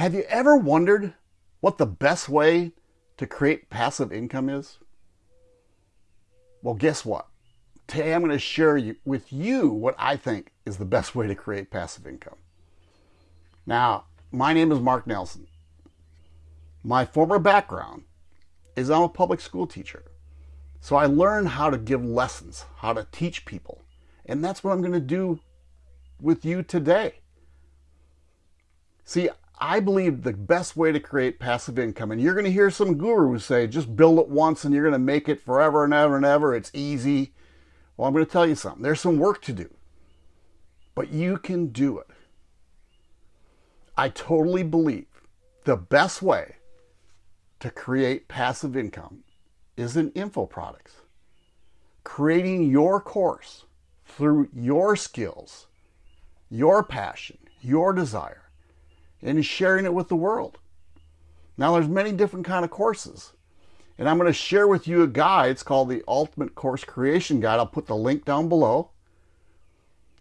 Have you ever wondered what the best way to create passive income is? Well, guess what? Today I'm going to share with you what I think is the best way to create passive income. Now, my name is Mark Nelson. My former background is I'm a public school teacher. So I learned how to give lessons, how to teach people. And that's what I'm going to do with you today. See, I believe the best way to create passive income, and you're going to hear some gurus say, just build it once and you're going to make it forever and ever and ever. It's easy. Well, I'm going to tell you something. There's some work to do, but you can do it. I totally believe the best way to create passive income is in info products. Creating your course through your skills, your passion, your desire, and sharing it with the world. Now there's many different kind of courses. And I'm going to share with you a guide. It's called the Ultimate Course Creation Guide. I'll put the link down below.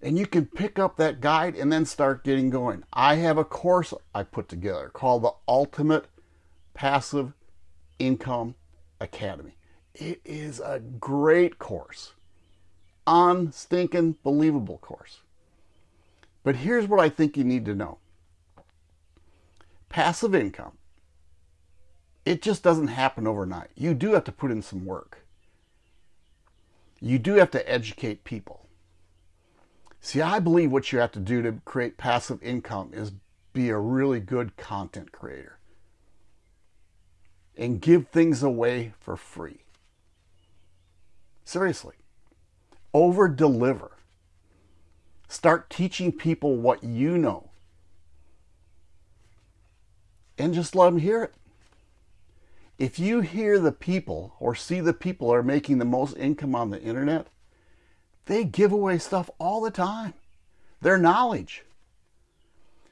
And you can pick up that guide and then start getting going. I have a course I put together called the Ultimate Passive Income Academy. It is a great course. Unstinking believable course. But here's what I think you need to know. Passive income, it just doesn't happen overnight. You do have to put in some work. You do have to educate people. See, I believe what you have to do to create passive income is be a really good content creator and give things away for free. Seriously, over deliver. Start teaching people what you know and just let them hear it. If you hear the people or see the people are making the most income on the internet, they give away stuff all the time. Their knowledge.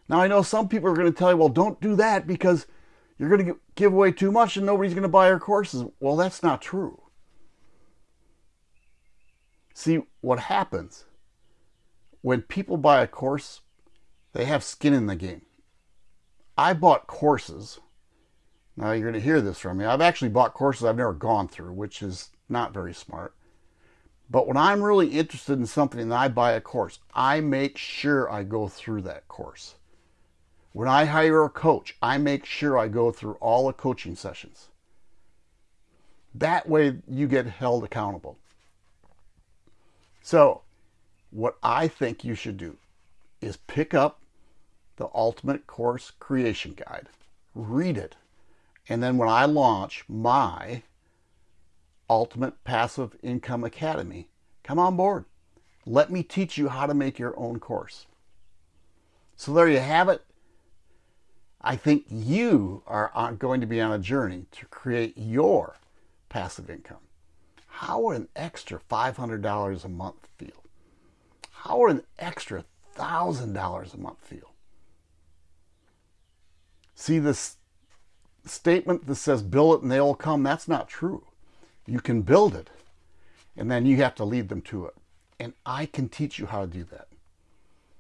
Now, I know some people are going to tell you, well, don't do that because you're going to give away too much and nobody's going to buy your courses. Well, that's not true. See, what happens when people buy a course, they have skin in the game. I bought courses. Now you're going to hear this from me. I've actually bought courses I've never gone through, which is not very smart. But when I'm really interested in something and I buy a course, I make sure I go through that course. When I hire a coach, I make sure I go through all the coaching sessions. That way you get held accountable. So, what I think you should do is pick up the Ultimate Course Creation Guide, read it, and then when I launch my Ultimate Passive Income Academy, come on board. Let me teach you how to make your own course. So there you have it. I think you are going to be on a journey to create your passive income. How would an extra $500 a month feel? How would an extra $1,000 a month feel? See this statement that says build it and they will come, that's not true. You can build it and then you have to lead them to it. And I can teach you how to do that.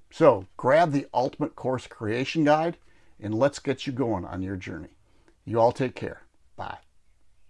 So grab the Ultimate Course Creation Guide and let's get you going on your journey. You all take care. Bye.